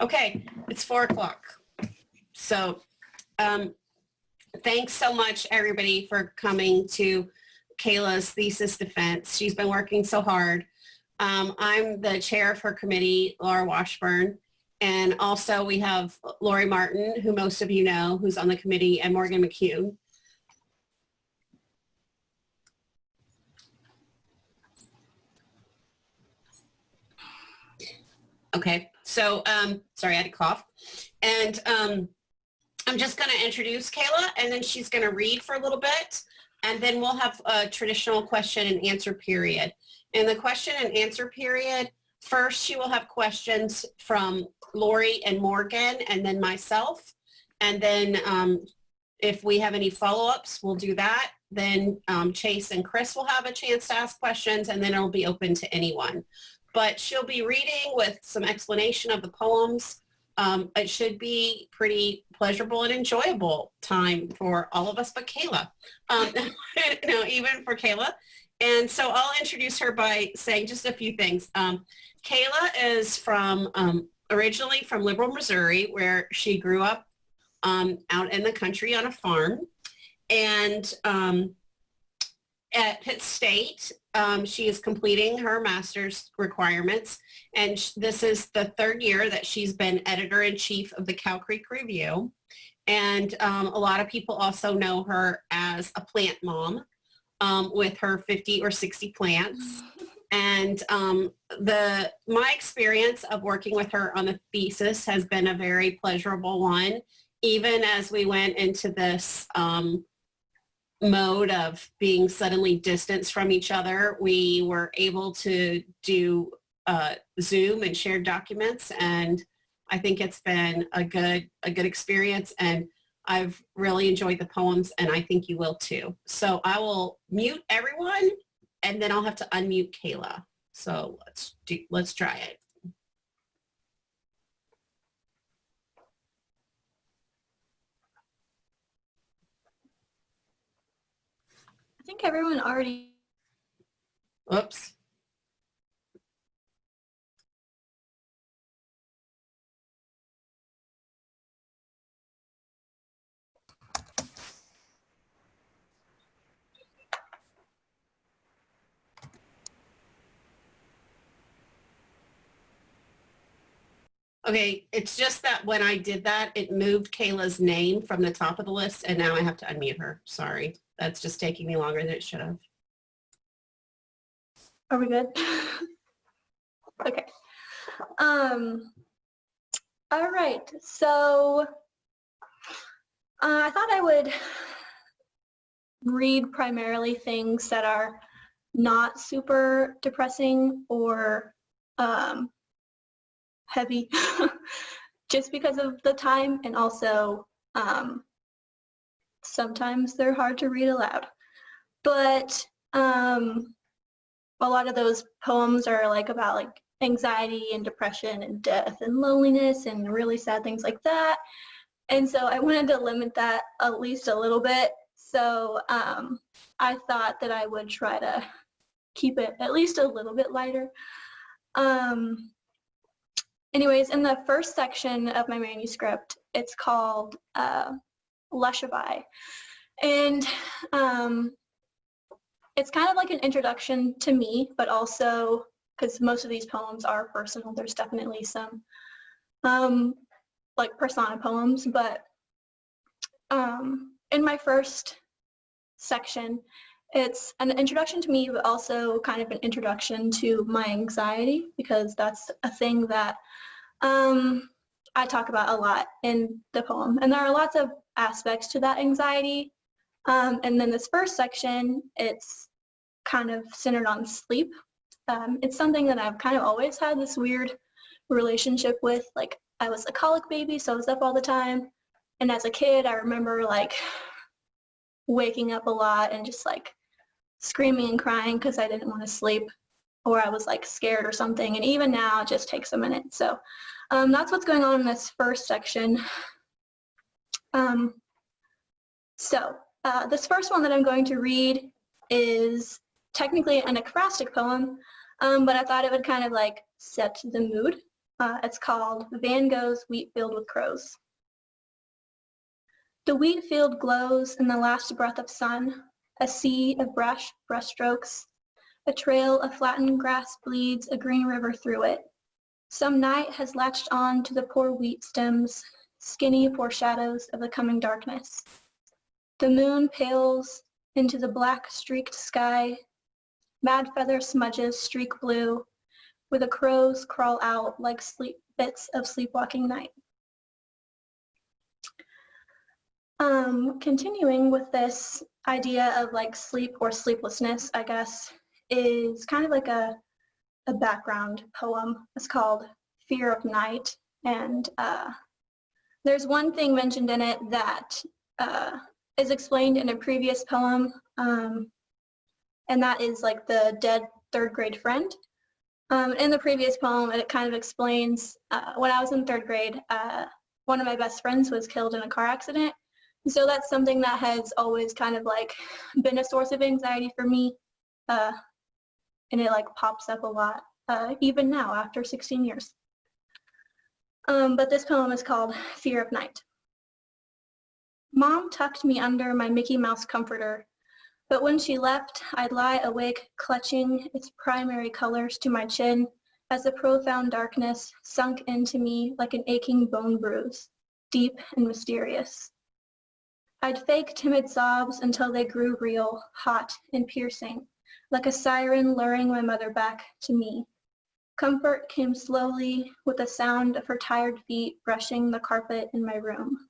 Okay, it's four o'clock. So um, thanks so much, everybody, for coming to Kayla's thesis defense. She's been working so hard. Um, I'm the chair of her committee, Laura Washburn. And also we have Lori Martin, who most of you know, who's on the committee, and Morgan McCune. Okay, so um, sorry, I had a cough. And um, I'm just going to introduce Kayla and then she's going to read for a little bit and then we'll have a traditional question and answer period. In the question and answer period, first she will have questions from Lori and Morgan and then myself. And then um, if we have any follow-ups, we'll do that. Then um, Chase and Chris will have a chance to ask questions and then it'll be open to anyone but she'll be reading with some explanation of the poems. Um, it should be pretty pleasurable and enjoyable time for all of us but Kayla, um, even for Kayla. And so I'll introduce her by saying just a few things. Um, Kayla is from um, originally from Liberal, Missouri, where she grew up um, out in the country on a farm. And um, at Pitt State, um, she is completing her master's requirements. And this is the third year that she's been editor-in-chief of the Cow Creek Review. And um, a lot of people also know her as a plant mom um, with her 50 or 60 plants. And um, the my experience of working with her on the thesis has been a very pleasurable one, even as we went into this um, mode of being suddenly distanced from each other, we were able to do uh, Zoom and shared documents. And I think it's been a good, a good experience. And I've really enjoyed the poems and I think you will too. So I will mute everyone and then I'll have to unmute Kayla. So let's do, let's try it. Think everyone already. Oops. Okay, it's just that when I did that, it moved Kayla's name from the top of the list and now I have to unmute her. Sorry. That's just taking me longer than it should have. Are we good? okay. Um, all right. So uh, I thought I would read primarily things that are not super depressing or um, heavy just because of the time and also um, sometimes they're hard to read aloud. But um, a lot of those poems are like about like anxiety and depression and death and loneliness and really sad things like that. And so I wanted to limit that at least a little bit. So um, I thought that I would try to keep it at least a little bit lighter. Um, anyways, in the first section of my manuscript, it's called uh, Lushaby. And um, it's kind of like an introduction to me, but also because most of these poems are personal, there's definitely some um, like persona poems, but um, in my first section, it's an introduction to me, but also kind of an introduction to my anxiety because that's a thing that um, I talk about a lot in the poem. And there are lots of aspects to that anxiety. Um, and then this first section, it's kind of centered on sleep. Um, it's something that I've kind of always had this weird relationship with. Like I was a colic baby, so I was up all the time. And as a kid, I remember like waking up a lot and just like screaming and crying because I didn't want to sleep or I was like scared or something. And even now, it just takes a minute. So um, that's what's going on in this first section. Um, so uh, this first one that I'm going to read is technically an acrostic poem, um, but I thought it would kind of like set the mood. Uh, it's called Van Gogh's Wheat Field with Crows. The wheat field glows in the last breath of sun, a sea of brush brushstrokes. A trail of flattened grass bleeds a green river through it. Some night has latched on to the poor wheat stems, skinny foreshadows of the coming darkness. The moon pales into the black streaked sky. Mad feather smudges streak blue, where the crows crawl out like sleep bits of sleepwalking night. Um, continuing with this idea of like sleep or sleeplessness, I guess, is kind of like a, a background poem. It's called Fear of Night. And uh, there's one thing mentioned in it that uh, is explained in a previous poem, um, and that is like the dead third grade friend. Um, in the previous poem, it kind of explains, uh, when I was in third grade, uh, one of my best friends was killed in a car accident. So that's something that has always kind of like been a source of anxiety for me. Uh, and it like pops up a lot, uh, even now after 16 years. Um, but this poem is called Fear of Night. Mom tucked me under my Mickey Mouse comforter, but when she left, I'd lie awake clutching its primary colors to my chin as the profound darkness sunk into me like an aching bone bruise, deep and mysterious. I'd fake timid sobs until they grew real, hot and piercing, like a siren luring my mother back to me. Comfort came slowly with the sound of her tired feet brushing the carpet in my room.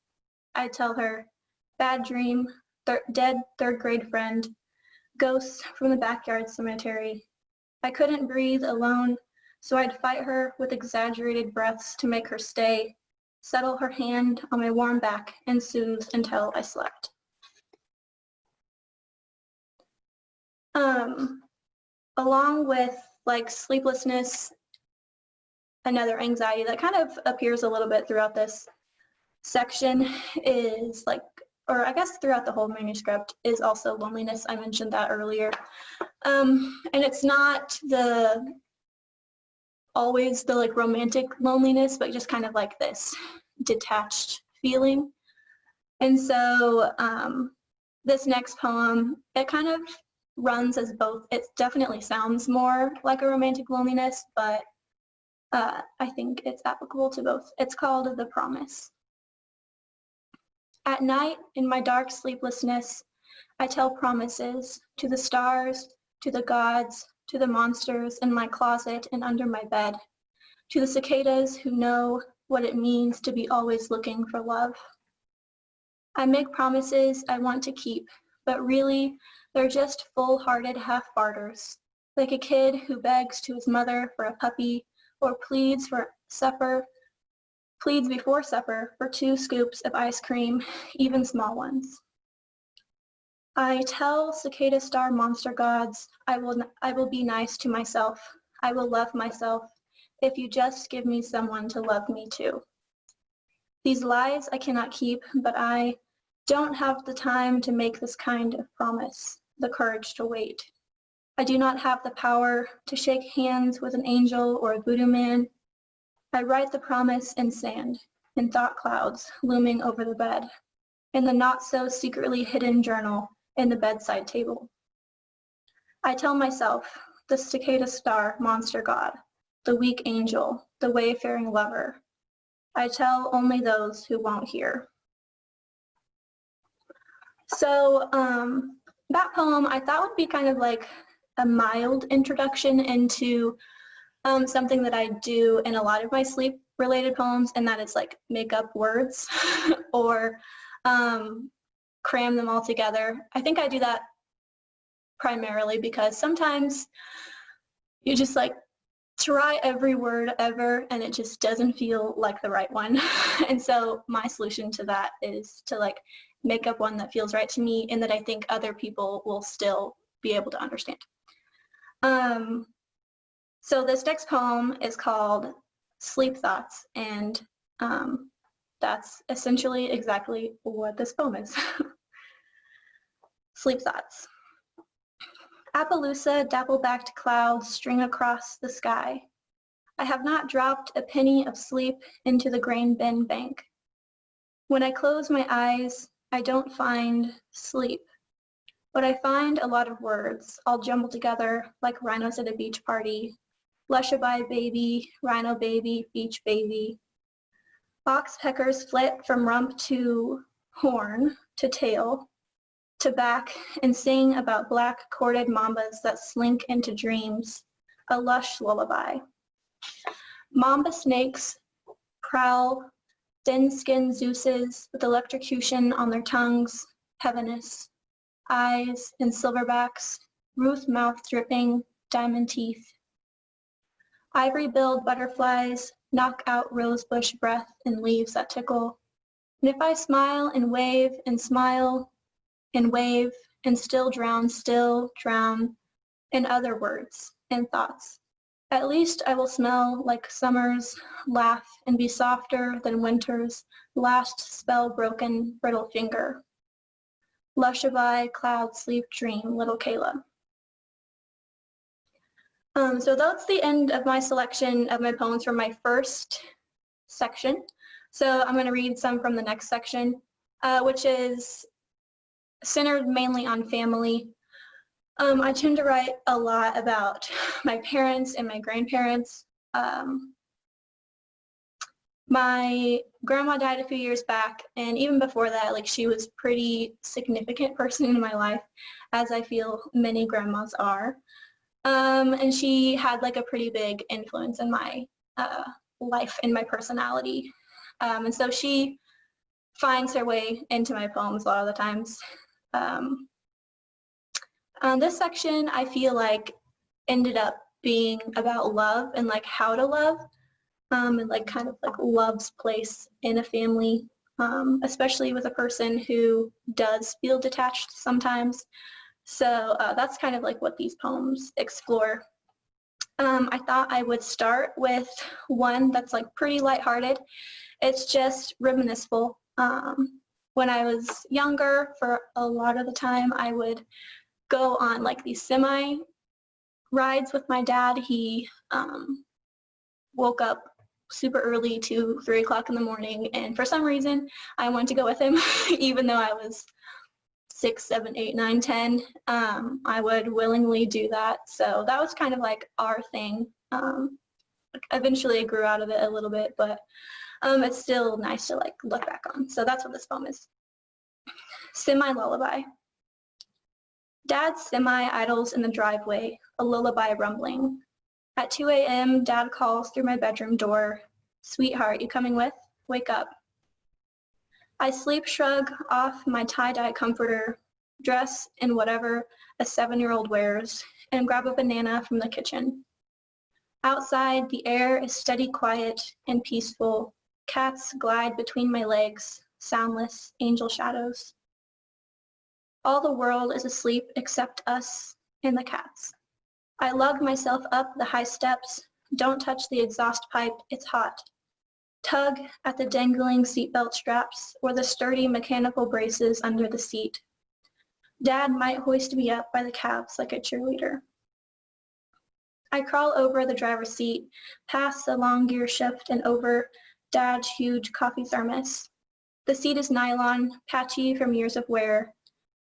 I'd tell her, bad dream, thir dead third grade friend, ghosts from the backyard cemetery. I couldn't breathe alone, so I'd fight her with exaggerated breaths to make her stay, settle her hand on my warm back, and soothe until I slept. Um, along with like sleeplessness, another anxiety that kind of appears a little bit throughout this section is like, or I guess throughout the whole manuscript, is also loneliness. I mentioned that earlier. Um, and it's not the always the like romantic loneliness, but just kind of like this detached feeling. And so um, this next poem, it kind of runs as both. It definitely sounds more like a romantic loneliness, but uh, I think it's applicable to both. It's called The Promise. At night, in my dark sleeplessness, I tell promises to the stars, to the gods, to the monsters in my closet and under my bed, to the cicadas who know what it means to be always looking for love. I make promises I want to keep, but really, they're just full-hearted half-barters, like a kid who begs to his mother for a puppy or pleads for supper, pleads before supper for two scoops of ice cream, even small ones. I tell cicada star monster gods, I will, I will be nice to myself. I will love myself if you just give me someone to love me too. These lies I cannot keep, but I don't have the time to make this kind of promise, the courage to wait. I do not have the power to shake hands with an angel or a voodoo man. I write the promise in sand, in thought clouds looming over the bed, in the not so secretly hidden journal in the bedside table. I tell myself, the cicada star monster god, the weak angel, the wayfaring lover. I tell only those who won't hear. So um, that poem I thought would be kind of like a mild introduction into um, something that I do in a lot of my sleep related poems and that is like make up words or um, cram them all together. I think I do that primarily because sometimes you just like try every word ever and it just doesn't feel like the right one. and so my solution to that is to like make up one that feels right to me and that I think other people will still be able to understand. Um, so this next poem is called Sleep Thoughts and um, that's essentially exactly what this poem is. Sleep Thoughts. Appaloosa dapple-backed clouds string across the sky. I have not dropped a penny of sleep into the grain bin bank. When I close my eyes, I don't find sleep, but I find a lot of words all jumbled together like rhinos at a beach party. Lushaby baby, rhino baby, beach baby. Oxpeckers flit from rump to horn to tail to back and sing about black corded mambas that slink into dreams, a lush lullaby. Mamba snakes prowl thin-skinned Zeuses with electrocution on their tongues, heaviness, eyes and silverbacks, Ruth mouth dripping, diamond teeth. Ivory-billed butterflies knock out rosebush breath and leaves that tickle. And if I smile and wave and smile and wave and still drown, still drown in other words and thoughts, at least I will smell like summer's laugh and be softer than winter's last spell broken brittle finger. Lushaby, cloud, sleep, dream, little Kayla. Um, so that's the end of my selection of my poems from my first section. So I'm going to read some from the next section, uh, which is centered mainly on family. Um, I tend to write a lot about my parents and my grandparents. Um, my grandma died a few years back and even before that like she was pretty significant person in my life as I feel many grandmas are. Um, and she had like a pretty big influence in my uh, life and my personality. Um, and so she finds her way into my poems a lot of the times. Um, um, this section I feel like ended up being about love and like how to love um, and like kind of like love's place in a family, um, especially with a person who does feel detached sometimes. So uh, that's kind of like what these poems explore. Um, I thought I would start with one that's like pretty lighthearted. It's just reminisceful. Um, when I was younger, for a lot of the time, I would go on like these semi rides with my dad. He um, woke up super early to three o'clock in the morning and for some reason I wanted to go with him even though I was six, seven, eight, nine, ten. Um, I would willingly do that. So that was kind of like our thing. Um, eventually I grew out of it a little bit, but um, it's still nice to like look back on. So that's what this poem is. Semi-lullaby. Dad's semi-idles in the driveway, a lullaby rumbling. At 2 a.m., Dad calls through my bedroom door. Sweetheart, you coming with? Wake up. I sleep shrug off my tie-dye comforter, dress in whatever a seven-year-old wears, and grab a banana from the kitchen. Outside, the air is steady quiet and peaceful. Cats glide between my legs, soundless angel shadows. All the world is asleep except us and the cats. I lug myself up the high steps. Don't touch the exhaust pipe, it's hot. Tug at the dangling seatbelt straps or the sturdy mechanical braces under the seat. Dad might hoist me up by the calves like a cheerleader. I crawl over the driver's seat, past the long gear shift and over Dad's huge coffee thermos. The seat is nylon, patchy from years of wear,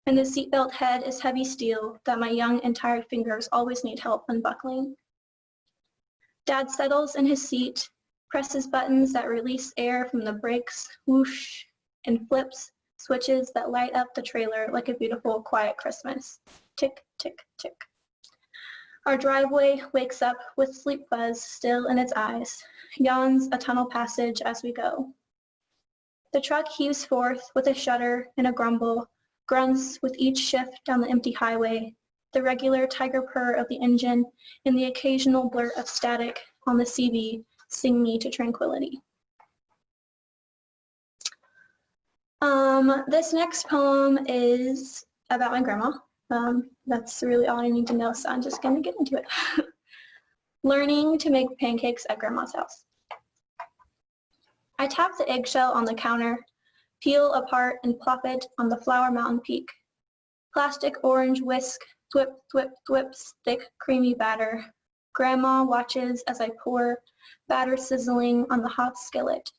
and the seatbelt head is heavy steel that my young and tired fingers always need help unbuckling. Dad settles in his seat, presses buttons that release air from the brakes, whoosh, and flips switches that light up the trailer like a beautiful, quiet Christmas. Tick, tick, tick. Our driveway wakes up with sleep buzz still in its eyes, yawns a tunnel passage as we go. The truck heaves forth with a shudder and a grumble grunts with each shift down the empty highway, the regular tiger purr of the engine, and the occasional blurt of static on the CB sing me to tranquility. Um, this next poem is about my grandma. Um, that's really all I need to know, so I'm just going to get into it. Learning to make pancakes at grandma's house. I tap the eggshell on the counter peel apart and plop it on the Flour Mountain peak. Plastic orange whisk, thwip, thwip, thwip, thick, creamy batter. Grandma watches as I pour batter sizzling on the hot skillet.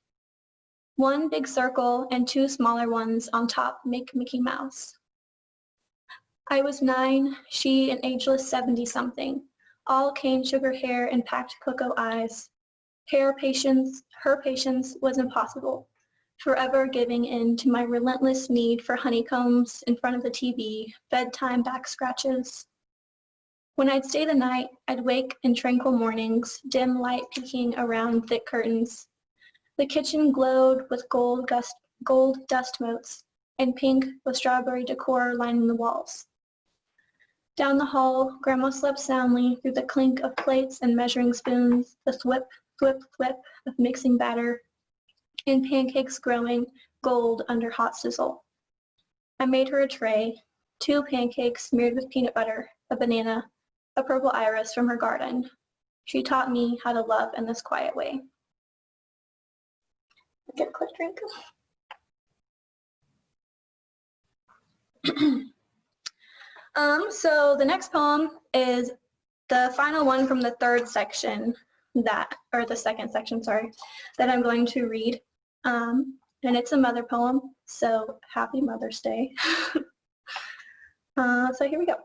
One big circle and two smaller ones on top make Mickey Mouse. I was nine, she an ageless 70-something, all cane sugar hair and packed cocoa eyes. Her patience, her patience was impossible, forever giving in to my relentless need for honeycombs in front of the TV, bedtime back scratches. When I'd stay the night, I'd wake in tranquil mornings, dim light peeking around thick curtains. The kitchen glowed with gold, gust, gold dust motes and pink with strawberry decor lining the walls. Down the hall, Grandma slept soundly through the clink of plates and measuring spoons, the thwip, thwip, thwip of mixing batter, and pancakes growing gold under hot sizzle. I made her a tray, two pancakes smeared with peanut butter, a banana, a purple iris from her garden. She taught me how to love in this quiet way. Get a quick drink. um, so the next poem is the final one from the third section that, or the second section, sorry, that I'm going to read. Um, and it's a mother poem, so happy Mother's Day. uh, so here we go.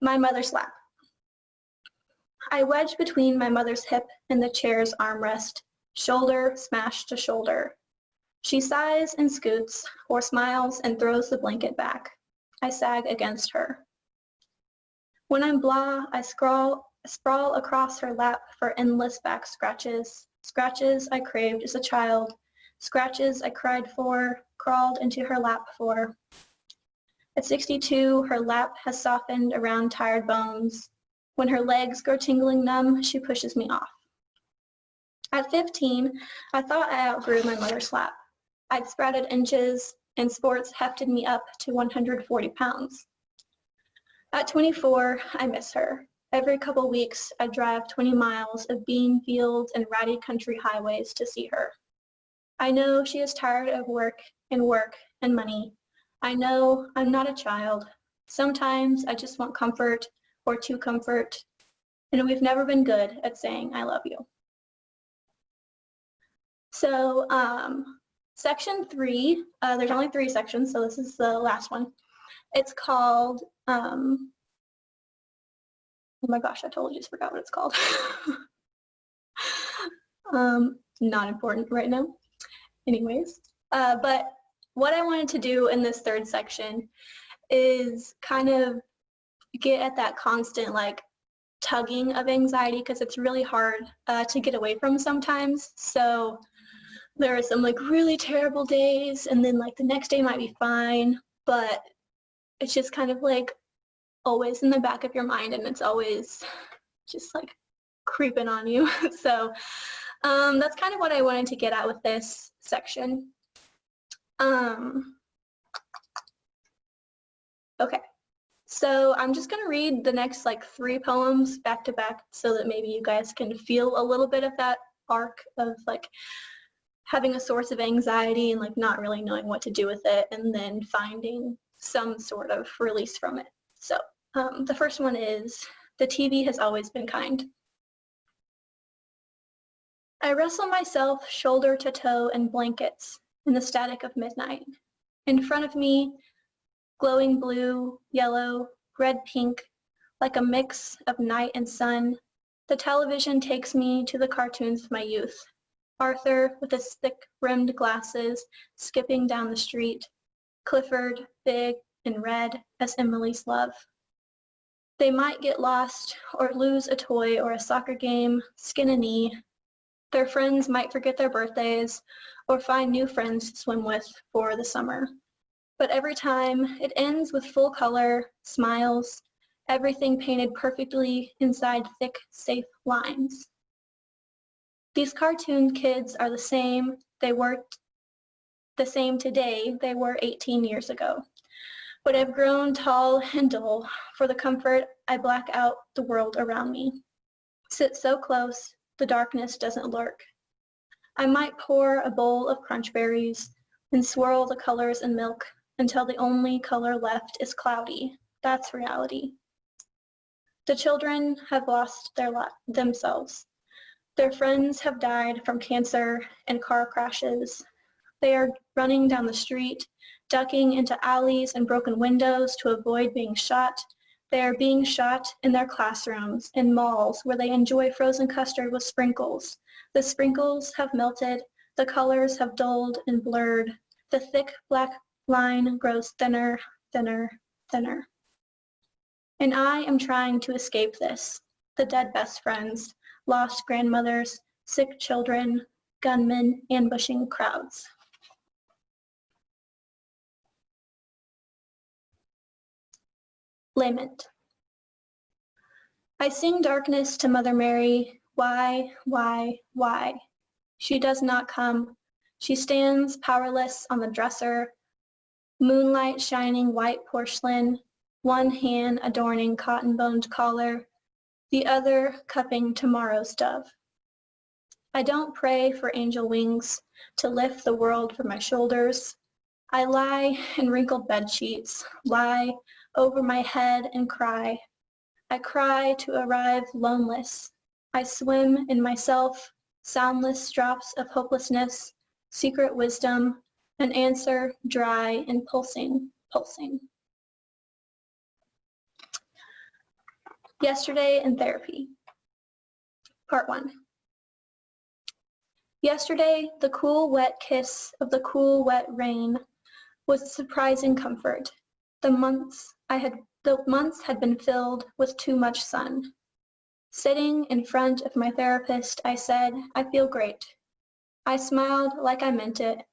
My mother's lap. I wedge between my mother's hip and the chair's armrest, shoulder smashed to shoulder. She sighs and scoots, or smiles and throws the blanket back. I sag against her. When I'm blah, I scrawl, sprawl across her lap for endless back scratches, scratches I craved as a child, scratches I cried for, crawled into her lap for. At 62, her lap has softened around tired bones. When her legs grow tingling numb, she pushes me off. At 15, I thought I outgrew my mother's lap. I'd sprouted inches and sports hefted me up to 140 pounds. At 24, I miss her. Every couple weeks, I drive 20 miles of bean fields and ratty country highways to see her. I know she is tired of work and work and money. I know I'm not a child. Sometimes I just want comfort or to comfort, and we've never been good at saying I love you. So um, section three, uh, there's only three sections, so this is the last one. It's called, um, oh my gosh, I totally just forgot what it's called. um, not important right now. Anyways, uh, but what I wanted to do in this third section is kind of get at that constant like tugging of anxiety because it's really hard uh, to get away from sometimes. So there are some like really terrible days and then like the next day might be fine, but it's just kind of like always in the back of your mind and it's always just like creeping on you. so um, that's kind of what I wanted to get at with this section. Um, okay, so I'm just going to read the next like three poems back to back so that maybe you guys can feel a little bit of that arc of like having a source of anxiety and like not really knowing what to do with it and then finding some sort of release from it. So um, the first one is, the TV has always been kind. I wrestle myself shoulder to toe in blankets in the static of midnight. In front of me, glowing blue, yellow, red, pink, like a mix of night and sun, the television takes me to the cartoons of my youth. Arthur with his thick-rimmed glasses skipping down the street, Clifford, big and red as Emily's love. They might get lost or lose a toy or a soccer game, skin a knee. Their friends might forget their birthdays or find new friends to swim with for the summer. But every time it ends with full color, smiles, everything painted perfectly inside thick, safe lines. These cartoon kids are the same they were the same today they were 18 years ago. But I've grown tall and dull. For the comfort, I black out the world around me. Sit so close, the darkness doesn't lurk. I might pour a bowl of crunch berries and swirl the colors in milk until the only color left is cloudy. That's reality. The children have lost their themselves. Their friends have died from cancer and car crashes. They are running down the street, ducking into alleys and broken windows to avoid being shot. They are being shot in their classrooms, in malls where they enjoy frozen custard with sprinkles. The sprinkles have melted, the colors have dulled and blurred. The thick black line grows thinner, thinner, thinner. And I am trying to escape this. The dead best friends, lost grandmothers, sick children, gunmen ambushing crowds. Lament. I sing darkness to Mother Mary. Why, why, why? She does not come. She stands powerless on the dresser, moonlight shining white porcelain, one hand adorning cotton-boned collar, the other cupping tomorrow's dove. I don't pray for angel wings to lift the world from my shoulders. I lie in wrinkled bed sheets, lie over my head and cry. I cry to arrive loneless. I swim in myself, soundless drops of hopelessness, secret wisdom, an answer dry and pulsing, pulsing. Yesterday in therapy. Part one. Yesterday, the cool, wet kiss of the cool, wet rain was surprising comfort. The months I had, the months had been filled with too much sun. Sitting in front of my therapist, I said, I feel great. I smiled like I meant it.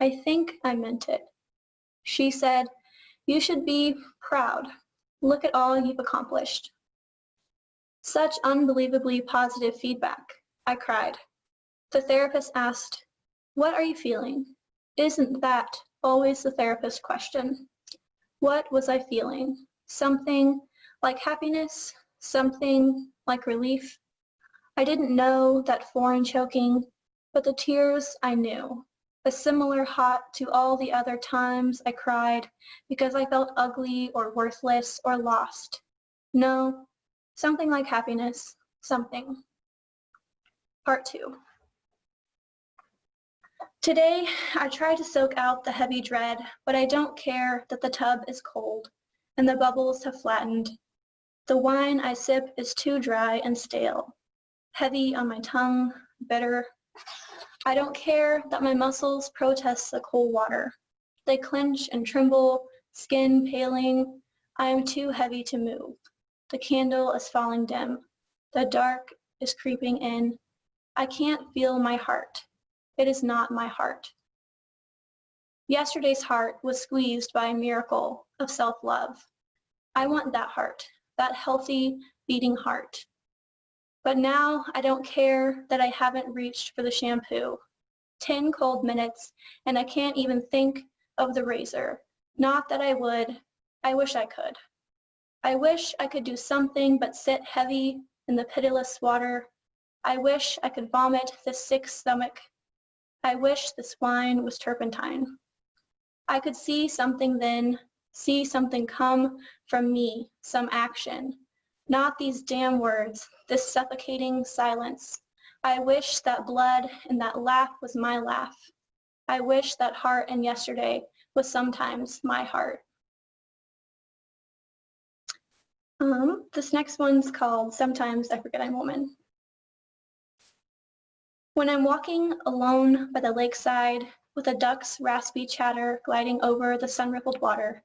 I think I meant it. She said, you should be proud. Look at all you've accomplished. Such unbelievably positive feedback. I cried. The therapist asked, what are you feeling? Isn't that always the therapist's question? What was I feeling? Something like happiness? Something like relief? I didn't know that foreign choking, but the tears I knew. A similar hot to all the other times I cried because I felt ugly or worthless or lost. No, something like happiness, something. Part two. Today, I try to soak out the heavy dread, but I don't care that the tub is cold and the bubbles have flattened. The wine I sip is too dry and stale, heavy on my tongue, bitter. I don't care that my muscles protest the cold water. They clench and tremble, skin paling. I am too heavy to move. The candle is falling dim. The dark is creeping in. I can't feel my heart. It is not my heart. Yesterday's heart was squeezed by a miracle of self-love. I want that heart, that healthy, beating heart. But now I don't care that I haven't reached for the shampoo. 10 cold minutes and I can't even think of the razor. Not that I would, I wish I could. I wish I could do something but sit heavy in the pitiless water. I wish I could vomit this sick stomach I wish this wine was turpentine. I could see something then, see something come from me, some action. Not these damn words, this suffocating silence. I wish that blood and that laugh was my laugh. I wish that heart and yesterday was sometimes my heart. Um, this next one's called Sometimes I Forget I'm Woman. When I'm walking alone by the lakeside with a duck's raspy chatter gliding over the sun-rippled water,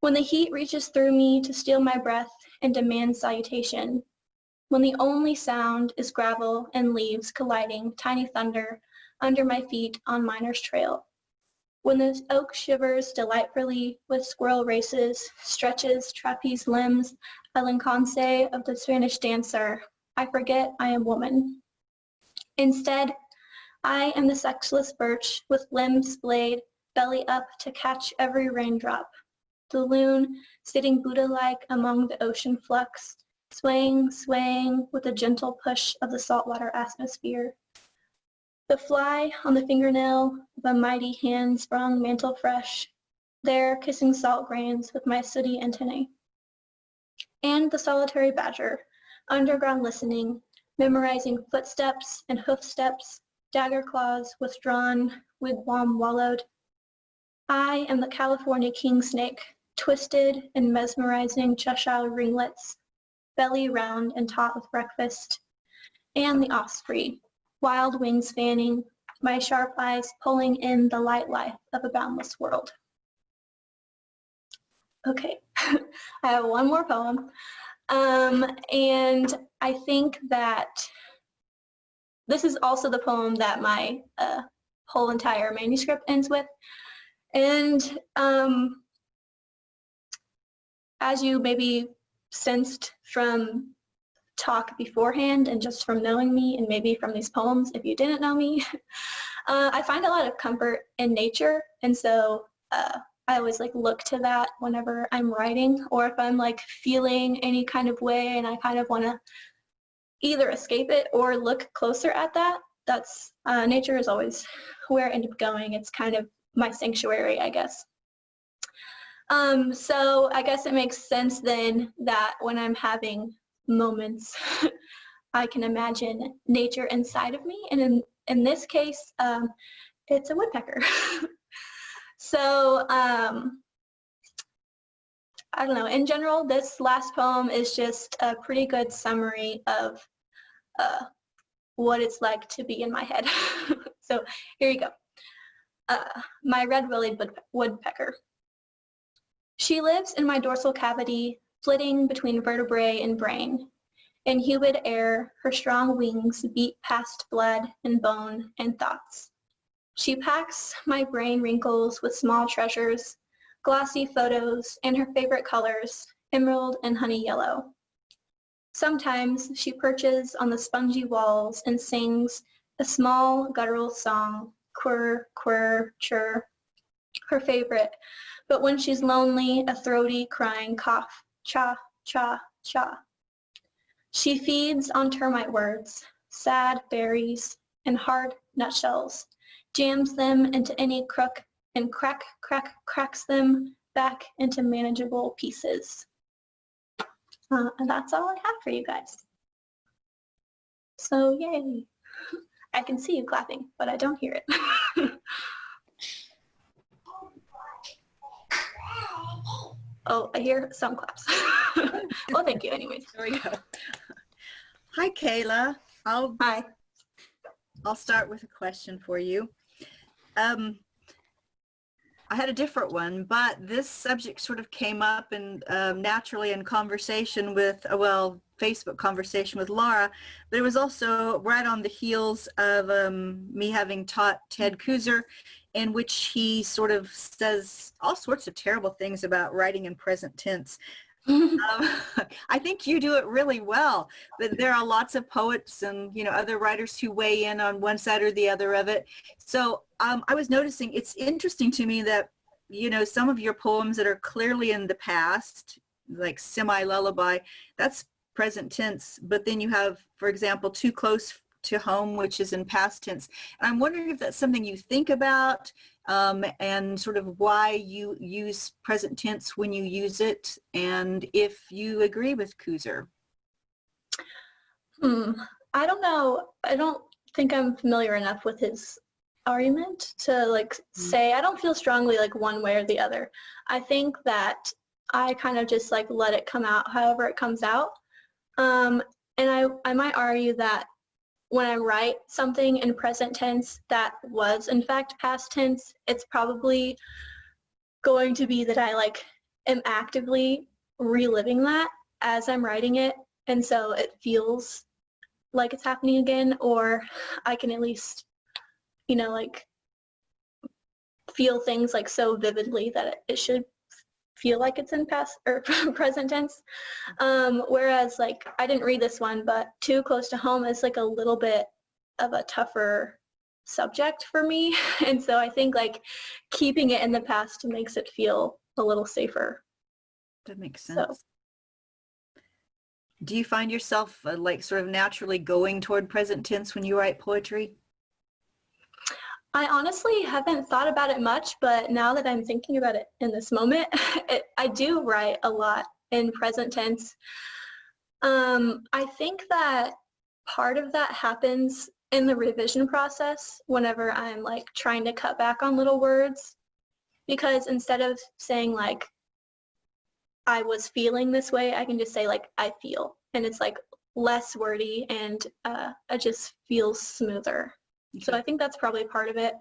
when the heat reaches through me to steal my breath and demand salutation, when the only sound is gravel and leaves colliding tiny thunder under my feet on Miner's Trail, when the oak shivers delightfully with squirrel races, stretches trapeze limbs a linconce of the Spanish dancer, I forget I am woman. Instead, I am the sexless birch with limbs splayed, belly up to catch every raindrop. The loon sitting Buddha-like among the ocean flux, swaying, swaying with a gentle push of the saltwater atmosphere. The fly on the fingernail of a mighty hand sprung mantle fresh, there kissing salt grains with my sooty antennae. and the solitary badger, underground listening, memorizing footsteps and hoof steps, dagger claws withdrawn, wigwam wallowed. I am the California king snake, twisted and mesmerizing Cheshire ringlets, belly round and taut with breakfast, and the osprey, wild wings fanning, my sharp eyes pulling in the light life of a boundless world. Okay, I have one more poem. Um, and I think that this is also the poem that my uh, whole entire manuscript ends with. And um, as you maybe sensed from talk beforehand and just from knowing me and maybe from these poems if you didn't know me, uh, I find a lot of comfort in nature. And so uh, I always like look to that whenever I'm writing or if I'm like feeling any kind of way and I kind of want to either escape it or look closer at that. That's uh, nature is always where I end up going. It's kind of my sanctuary, I guess. Um, so I guess it makes sense then that when I'm having moments, I can imagine nature inside of me. And in, in this case, um, it's a woodpecker. So um, I don't know, in general, this last poem is just a pretty good summary of uh, what it's like to be in my head. so here you go. Uh, my red-bellied woodpecker. She lives in my dorsal cavity, flitting between vertebrae and brain. In humid air, her strong wings beat past blood and bone and thoughts. She packs my brain wrinkles with small treasures, glossy photos, and her favorite colors, emerald and honey yellow. Sometimes she perches on the spongy walls and sings a small guttural song, quirr, quirr, chirr, her favorite, but when she's lonely, a throaty crying cough, cha, cha, cha. She feeds on termite words, sad berries, and hard nutshells, jams them into any crook, and crack, crack, cracks them back into manageable pieces. Uh, and that's all I have for you guys. So yay. I can see you clapping, but I don't hear it. oh, I hear some claps. well, thank you anyways. There we go. Hi, Kayla. I'll, Hi. I'll start with a question for you. Um, I had a different one, but this subject sort of came up and um, naturally in conversation with, uh, well, Facebook conversation with Laura, but it was also right on the heels of um, me having taught Ted Kooser in which he sort of says all sorts of terrible things about writing in present tense. Um, I think you do it really well, but there are lots of poets and you know other writers who weigh in on one side or the other of it. So um, I was noticing it's interesting to me that you know some of your poems that are clearly in the past, like semi lullaby, that's present tense. But then you have, for example, too close to home, which is in past tense. And I'm wondering if that's something you think about um, and sort of why you use present tense when you use it and if you agree with Kooser. Hmm. I don't know. I don't think I'm familiar enough with his argument to like mm. say I don't feel strongly like one way or the other. I think that I kind of just like let it come out however it comes out. Um, and I, I might argue that when I write something in present tense that was in fact past tense, it's probably going to be that I like am actively reliving that as I'm writing it. And so it feels like it's happening again, or I can at least, you know, like feel things like so vividly that it, should feel like it's in past or present tense. Um, whereas like I didn't read this one, but too close to home is like a little bit of a tougher subject for me. And so I think like keeping it in the past makes it feel a little safer. That makes sense. So. Do you find yourself uh, like sort of naturally going toward present tense when you write poetry? I honestly haven't thought about it much, but now that I'm thinking about it in this moment, it, I do write a lot in present tense. Um, I think that part of that happens in the revision process whenever I'm like trying to cut back on little words because instead of saying like I was feeling this way, I can just say like I feel and it's like less wordy and uh, it just feels smoother. So I think that's probably part of it.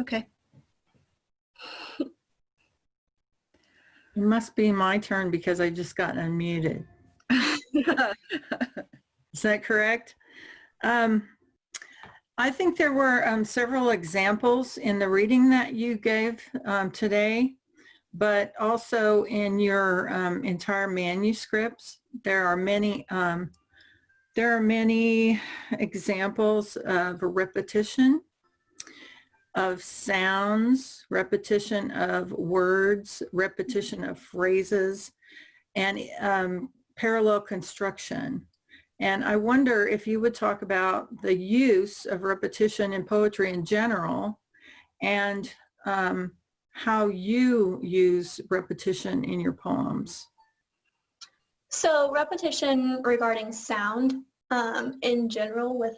Okay. It must be my turn because I just got unmuted. Is that correct? Um, I think there were um, several examples in the reading that you gave um, today, but also in your um, entire manuscripts. There are many um, there are many examples of repetition of sounds, repetition of words, repetition of phrases, and um, parallel construction. And I wonder if you would talk about the use of repetition in poetry in general and um, how you use repetition in your poems. So repetition regarding sound um, in general with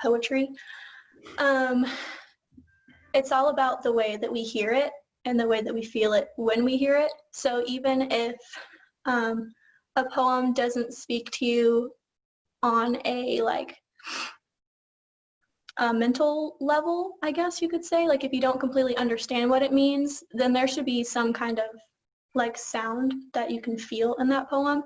poetry, um, it's all about the way that we hear it and the way that we feel it when we hear it. So even if um, a poem doesn't speak to you on a like a mental level, I guess you could say, like if you don't completely understand what it means, then there should be some kind of like sound that you can feel in that poem.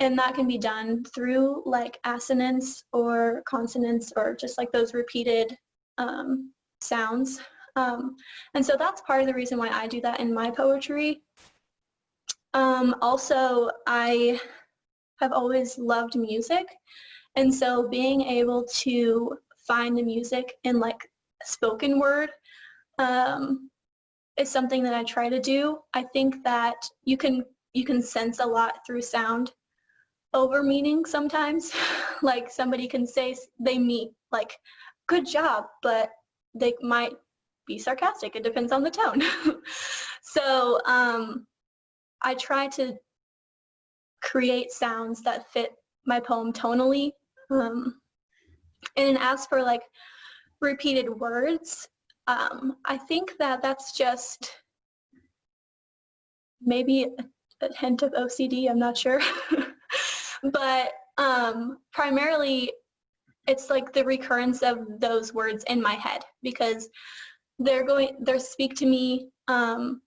And that can be done through like assonance or consonants or just like those repeated um, sounds. Um, and so that's part of the reason why I do that in my poetry. Um, also, I have always loved music. And so being able to find the music in like spoken word um, is something that I try to do. I think that you can you can sense a lot through sound over meaning sometimes. like somebody can say they mean like good job, but they might be sarcastic. It depends on the tone. so um, I try to create sounds that fit my poem tonally. Um, and as for like repeated words, um, I think that that's just maybe a, hint of OCD, I'm not sure. but um, primarily it's like the recurrence of those words in my head because they're going, they speak to me um,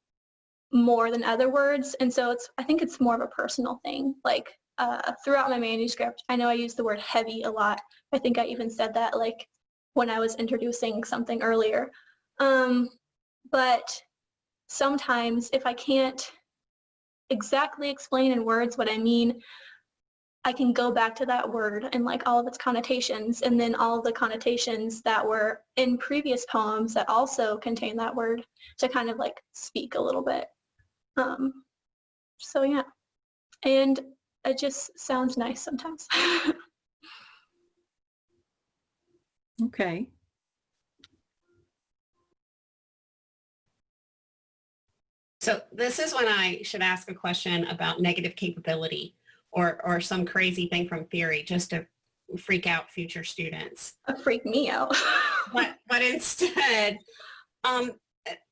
more than other words. And so it's, I think it's more of a personal thing. Like uh, throughout my manuscript, I know I use the word heavy a lot. I think I even said that like when I was introducing something earlier. Um, but sometimes if I can't exactly explain in words what I mean, I can go back to that word and like all of its connotations and then all of the connotations that were in previous poems that also contain that word to kind of like speak a little bit. Um, so yeah, and it just sounds nice sometimes. Okay. So this is when I should ask a question about negative capability or, or some crazy thing from theory just to freak out future students. Freak me out. but, but instead, um,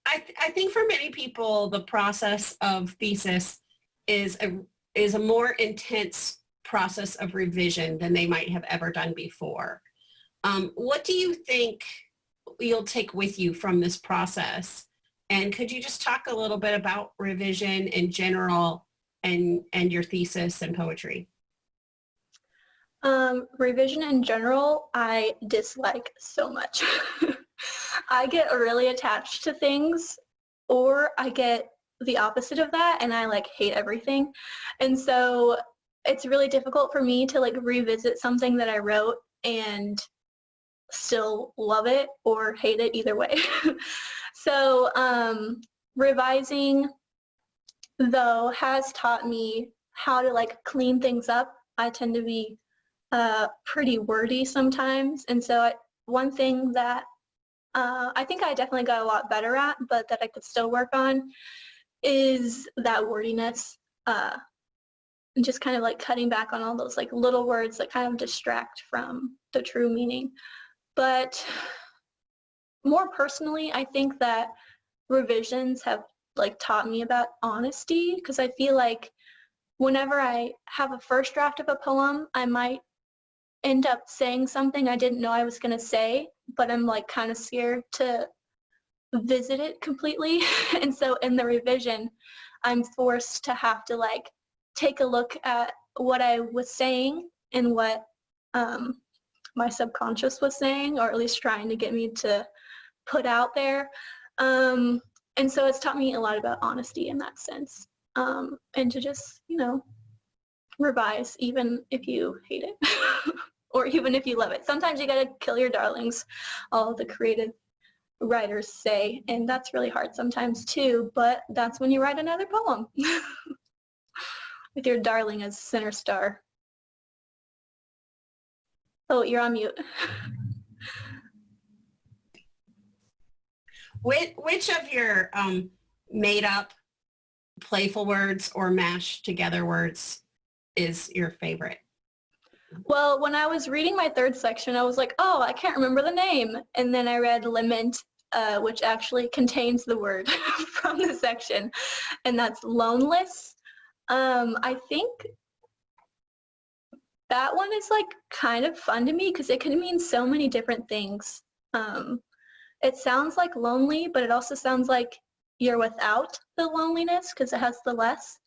I, I think for many people, the process of thesis is a, is a more intense process of revision than they might have ever done before. Um, what do you think you'll take with you from this process? And could you just talk a little bit about revision in general and, and your thesis and poetry? Um, revision in general, I dislike so much. I get really attached to things or I get the opposite of that and I like hate everything. And so it's really difficult for me to like revisit something that I wrote and still love it or hate it either way. so um, revising though has taught me how to like clean things up. I tend to be uh, pretty wordy sometimes and so I, one thing that uh, I think I definitely got a lot better at but that I could still work on is that wordiness. Uh, and just kind of like cutting back on all those like little words that kind of distract from the true meaning. But more personally, I think that revisions have like taught me about honesty because I feel like whenever I have a first draft of a poem, I might end up saying something I didn't know I was going to say, but I'm like kind of scared to visit it completely. and so in the revision, I'm forced to have to like take a look at what I was saying and what um, my subconscious was saying, or at least trying to get me to put out there. Um, and so it's taught me a lot about honesty in that sense. Um, and to just, you know, revise even if you hate it or even if you love it. Sometimes you gotta kill your darlings, all the creative writers say, and that's really hard sometimes too, but that's when you write another poem with your darling as center star. Oh, you're on mute. Which, which of your um, made up playful words or mashed together words is your favorite? Well, when I was reading my third section, I was like, oh, I can't remember the name. And then I read lament, uh, which actually contains the word from the section, and that's loneless. Um, I think that one is like kind of fun to me because it can mean so many different things. Um, it sounds like lonely, but it also sounds like you're without the loneliness because it has the less.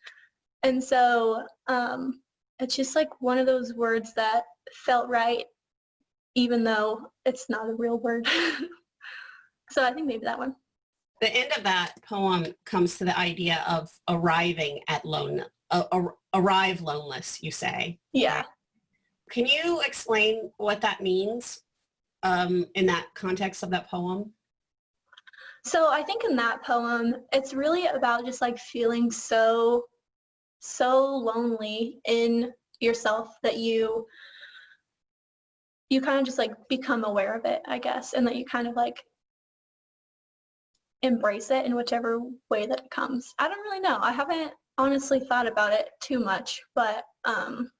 And so um, it's just like one of those words that felt right, even though it's not a real word. so I think maybe that one. The end of that poem comes to the idea of arriving at lone, uh, arrive loneless, you say. Yeah. Can you explain what that means um, in that context of that poem? So I think in that poem, it's really about just like feeling so, so lonely in yourself that you, you kind of just like become aware of it, I guess, and that you kind of like embrace it in whichever way that it comes. I don't really know. I haven't honestly thought about it too much, but um,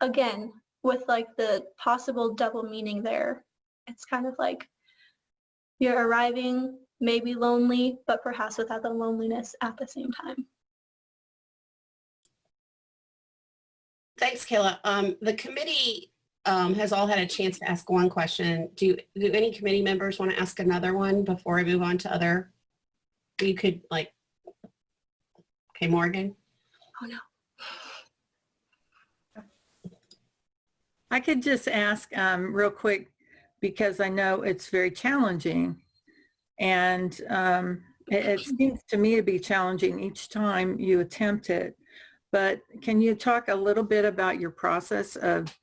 again, with like the possible double meaning there, it's kind of like you're arriving maybe lonely, but perhaps without the loneliness at the same time. Thanks, Kayla. Um, the committee um, has all had a chance to ask one question. Do, do any committee members want to ask another one before I move on to other? You could like, okay, Morgan. Oh no. I could just ask um, real quick because I know it's very challenging. And um, it, it seems to me to be challenging each time you attempt it. But can you talk a little bit about your process of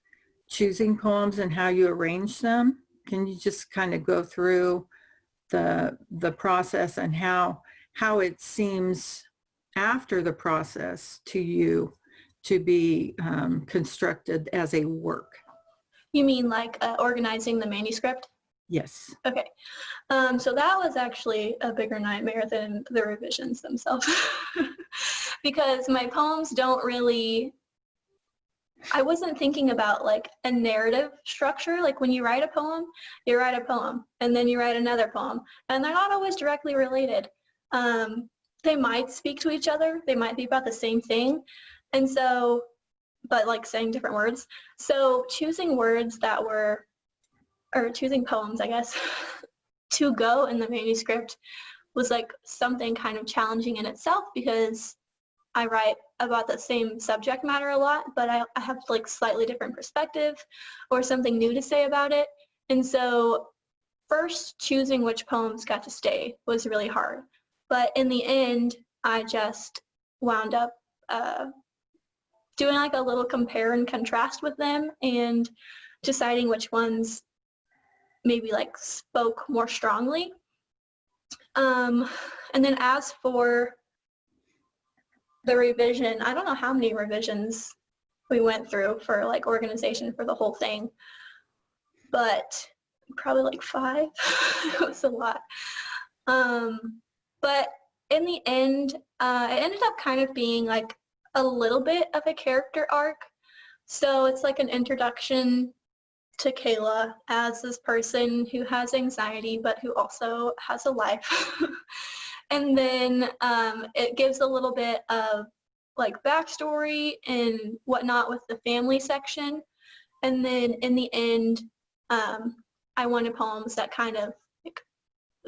choosing poems and how you arrange them? Can you just kind of go through the, the process and how, how it seems after the process to you to be um, constructed as a work? You mean like uh, organizing the manuscript? Yes. Okay. Um, so that was actually a bigger nightmare than the revisions themselves because my poems don't really, I wasn't thinking about like a narrative structure. Like when you write a poem, you write a poem and then you write another poem and they're not always directly related. Um, they might speak to each other. They might be about the same thing. And so, but like saying different words. So choosing words that were or choosing poems, I guess, to go in the manuscript was like something kind of challenging in itself because I write about the same subject matter a lot, but I, I have like slightly different perspective or something new to say about it. And so first choosing which poems got to stay was really hard. But in the end, I just wound up uh, doing like a little compare and contrast with them and deciding which ones maybe like spoke more strongly. Um, and then as for the revision, I don't know how many revisions we went through for like organization for the whole thing, but probably like five. it was a lot. Um, but in the end, uh, it ended up kind of being like a little bit of a character arc. So it's like an introduction to Kayla as this person who has anxiety, but who also has a life. and then um, it gives a little bit of like backstory and whatnot with the family section. And then in the end, um, I wanted poems that kind of like,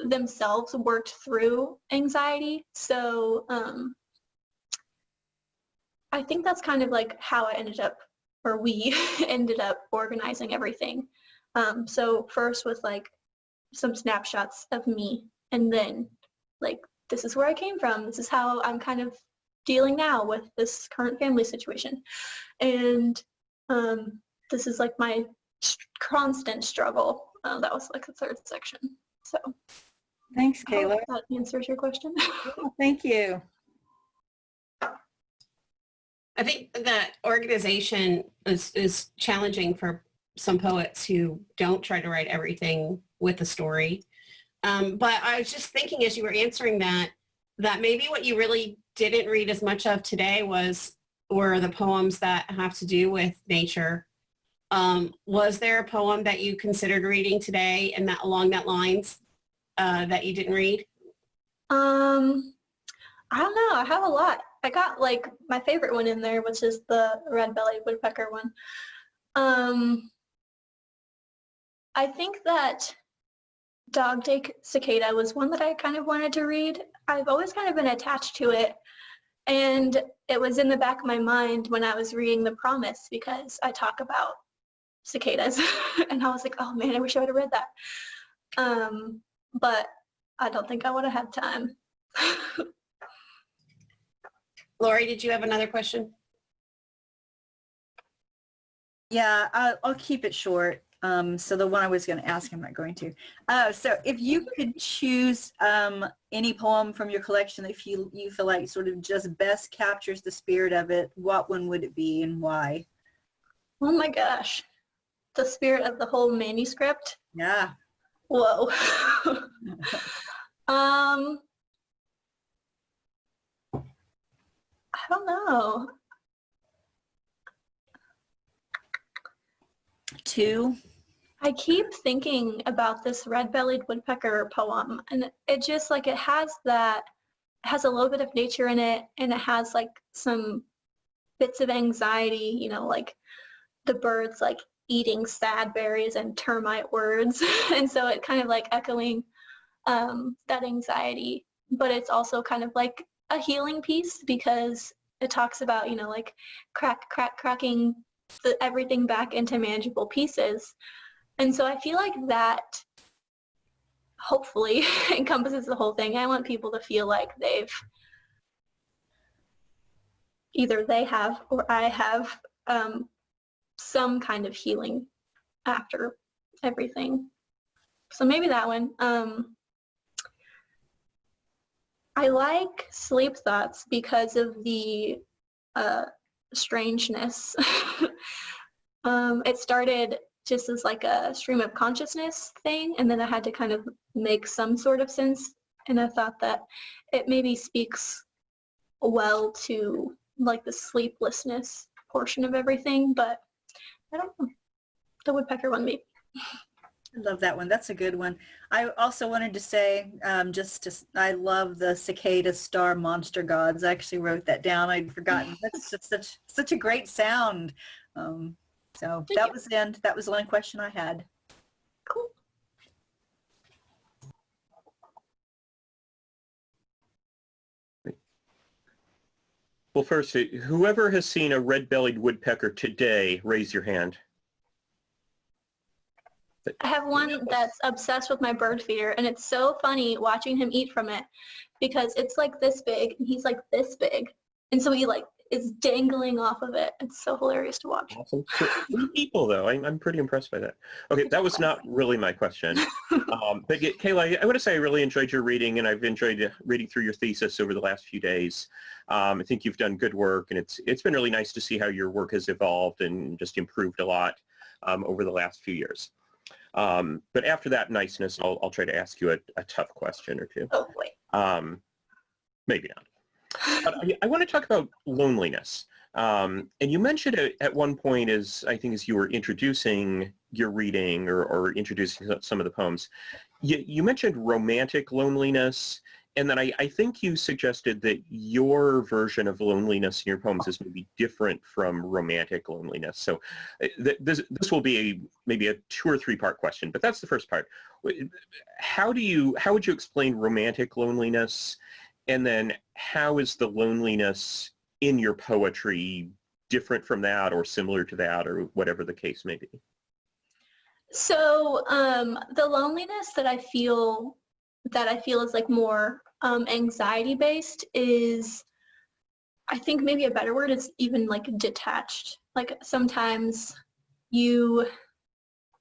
themselves worked through anxiety. So um, I think that's kind of like how I ended up, or we ended up organizing everything. Um, so first with like some snapshots of me and then like this is where I came from. This is how I'm kind of dealing now with this current family situation. And um, this is like my constant struggle. Uh, that was like the third section. So Thanks, I hope Kayla. that answers your question. Thank you. I think that organization is, is challenging for some poets who don't try to write everything with a story. Um, but I was just thinking as you were answering that, that maybe what you really didn't read as much of today was, were the poems that have to do with nature. Um, was there a poem that you considered reading today and that along that lines uh, that you didn't read? Um, I don't know. I have a lot. I got like my favorite one in there, which is the red-bellied woodpecker one. Um, I think that Dog Day Cicada was one that I kind of wanted to read. I've always kind of been attached to it. And it was in the back of my mind when I was reading The Promise because I talk about cicadas. and I was like, oh man, I wish I would have read that. Um, but I don't think I would have had time. Lori, did you have another question? Yeah, I'll, I'll keep it short. Um, so the one I was going to ask, I'm not going to. Uh, so if you could choose um, any poem from your collection that you, you feel like sort of just best captures the spirit of it, what one would it be and why? Oh my gosh. The spirit of the whole manuscript. Yeah. Whoa. um, I don't know. Two. I keep thinking about this red-bellied woodpecker poem and it just like it has that it has a little bit of nature in it and it has like some bits of anxiety, you know, like the birds like eating sad berries and termite words. and so it kind of like echoing um, that anxiety, but it's also kind of like a healing piece because it talks about, you know, like crack, crack, cracking the, everything back into manageable pieces. And so I feel like that hopefully encompasses the whole thing. I want people to feel like they've either they have or I have um, some kind of healing after everything. So maybe that one. Um, I like sleep thoughts because of the uh, strangeness. um, it started just as like a stream of consciousness thing and then I had to kind of make some sort of sense and I thought that it maybe speaks well to like the sleeplessness portion of everything but I don't know. The woodpecker one maybe. I love that one. That's a good one. I also wanted to say, um, just to, I love the cicada star monster gods. I actually wrote that down. I'd forgotten. That's just such such a great sound. Um, so Thank that you. was the end. That was the only question I had. Cool. Well, first, whoever has seen a red-bellied woodpecker today, raise your hand. I have one that's obsessed with my bird feeder and it's so funny watching him eat from it because it's like this big and he's like this big. And so he like is dangling off of it. It's so hilarious to watch. Awesome. People, though. I'm, I'm pretty impressed by that. Okay, that was not really my question. Um, but Kayla, I want to say I really enjoyed your reading, and I've enjoyed reading through your thesis over the last few days. Um, I think you've done good work, and it's it's been really nice to see how your work has evolved and just improved a lot um, over the last few years. Um, but after that niceness, I'll, I'll try to ask you a, a tough question or two. Oh. Um, maybe not. But I, I want to talk about loneliness. Um, and you mentioned it at one point as I think as you were introducing your reading or, or introducing some of the poems, you, you mentioned romantic loneliness. And then I, I think you suggested that your version of loneliness in your poems is maybe different from romantic loneliness. So uh, th- this, this will be a, maybe a two or three part question, but that's the first part. How do you, how would you explain romantic loneliness? And then how is the loneliness in your poetry different from that or similar to that or whatever the case may be? So um, the loneliness that I feel that I feel is like more um, anxiety based is I think maybe a better word is even like detached. Like sometimes you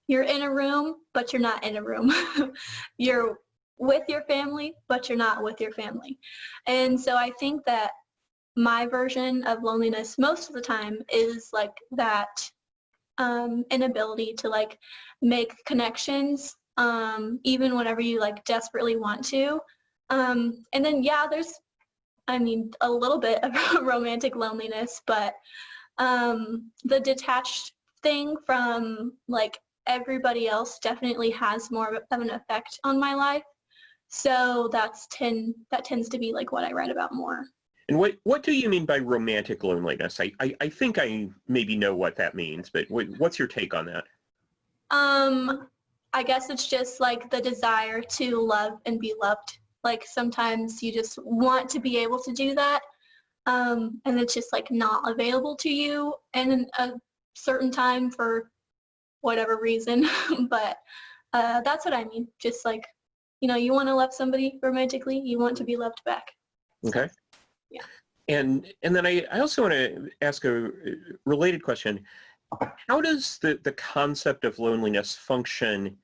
you're in a room but you're not in a room. you're with your family but you're not with your family. And so I think that my version of loneliness most of the time is like that um, inability to like make connections um, even whenever you like desperately want to. Um, and then yeah, there's, I mean, a little bit of romantic loneliness, but um, the detached thing from like everybody else definitely has more of an effect on my life. So that's tend that tends to be like what I write about more. And what, what do you mean by romantic loneliness? I, I, I think I maybe know what that means, but what, what's your take on that? Um, I guess it's just like the desire to love and be loved. Like sometimes you just want to be able to do that, um, and it's just like not available to you in a certain time for whatever reason. but uh, that's what I mean. Just like, you know, you want to love somebody romantically, you want to be loved back. Okay. Yeah. And and then I, I also want to ask a related question. How does the, the concept of loneliness function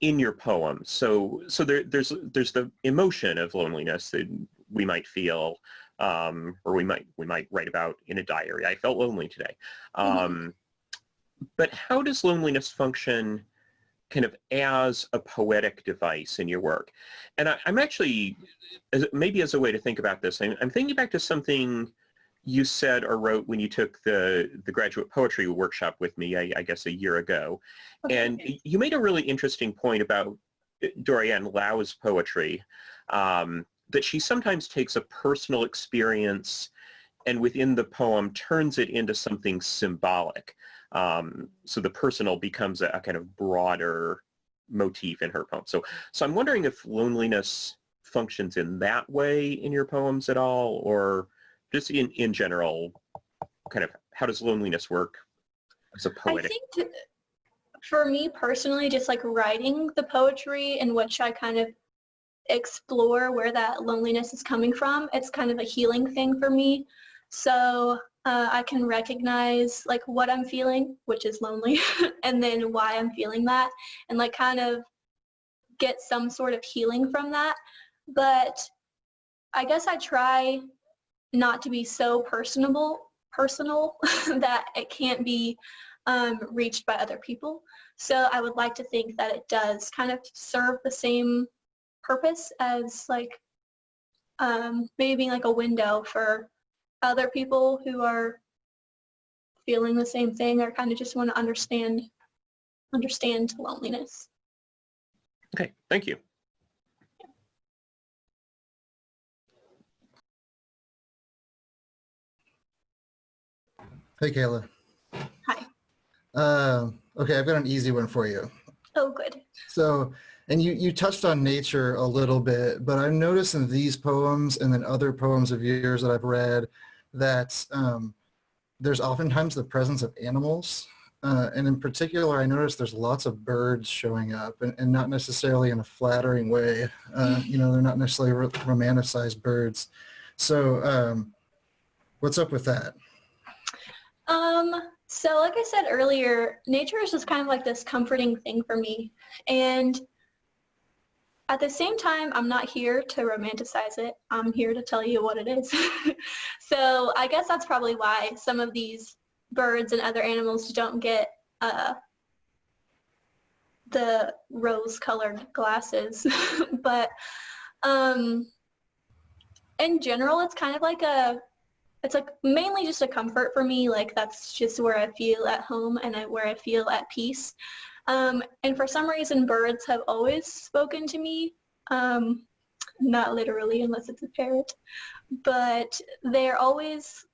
in your poem? So so there, there's there's the emotion of loneliness that we might feel, um, or we might we might write about in a diary. I felt lonely today. Um, But how does loneliness function kind of as a poetic device in your work. And I, am actually, as, maybe as a way to think about this, I'm, I'm, thinking back to something you said or wrote when you took the, the graduate poetry workshop with me, I, I guess a year ago. Okay. And you made a really interesting point about Dorianne Laux's poetry, um, that she sometimes takes a personal experience and within the poem turns it into something symbolic. Um, so the personal becomes a, a, kind of broader motif in her poem. So, so I'm wondering if loneliness functions in that way in your poems at all, or just in, in general, kind of how does loneliness work as a poetic? I think for me personally, just like writing the poetry in which I kind of explore where that loneliness is coming from, it's kind of a healing thing for me. So uh, I can recognize like what I'm feeling, which is lonely, and then why I'm feeling that, and like kind of get some sort of healing from that. But I guess I try not to be so personable, personal that it can't be um, reached by other people. So I would like to think that it does kind of serve the same purpose as like um, maybe being like a window for other people who are feeling the same thing or kind of just want to understand understand loneliness. Okay, thank you. Hey, Kayla. Hi. Uh, okay, I've got an easy one for you. Oh, good. So, and you, you touched on nature a little bit, but I've noticed in these poems and then other poems of yours that I've read that um, there's oftentimes the presence of animals. Uh, and in particular, I noticed there's lots of birds showing up and, and not necessarily in a flattering way. Uh, you know, they're not necessarily romanticized birds. So um, what's up with that? Um, so like I said earlier, nature is just kind of like this comforting thing for me. And at the same time, I'm not here to romanticize it. I'm here to tell you what it is. so I guess that's probably why some of these birds and other animals don't get uh, the rose-colored glasses. but um, in general, it's kind of like a, it's like mainly just a comfort for me. Like that's just where I feel at home and I, where I feel at peace. Um, and for some reason, birds have always spoken to me. Um, not literally, unless it's a parrot, but they're always,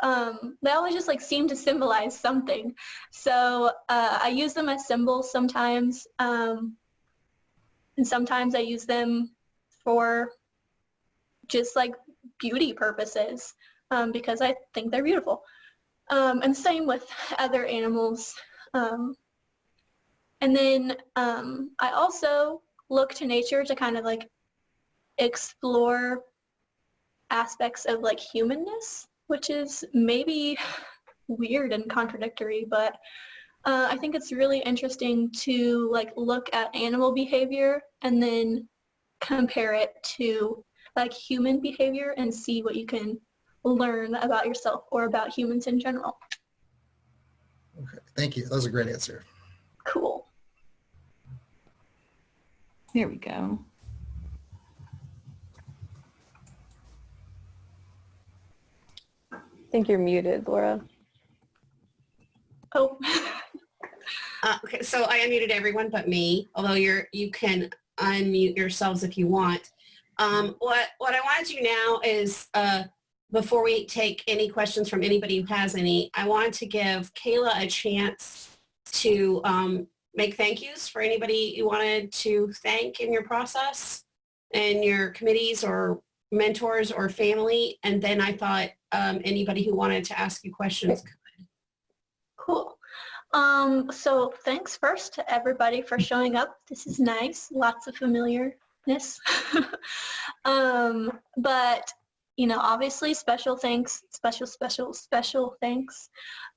um, they always just like seem to symbolize something. So uh, I use them as symbols sometimes, um, and sometimes I use them for just like beauty purposes um, because I think they're beautiful. Um, and same with other animals. Um, and then um, I also look to nature to kind of like explore aspects of like humanness, which is maybe weird and contradictory, but uh, I think it's really interesting to like look at animal behavior and then compare it to like human behavior and see what you can learn about yourself or about humans in general. Okay, thank you. That was a great answer. Cool. There we go. I think you're muted, Laura. Oh, Uh, okay, so I unmuted everyone but me, although you're, you can unmute yourselves if you want. Um, what, what I want to do now is, uh, before we take any questions from anybody who has any, I want to give Kayla a chance to um, make thank yous for anybody you wanted to thank in your process and your committees or mentors or family. And then I thought um, anybody who wanted to ask you questions could. cool. Um, so thanks first to everybody for showing up. This is nice. Lots of familiarness. um, but, you know, obviously special thanks, special, special, special thanks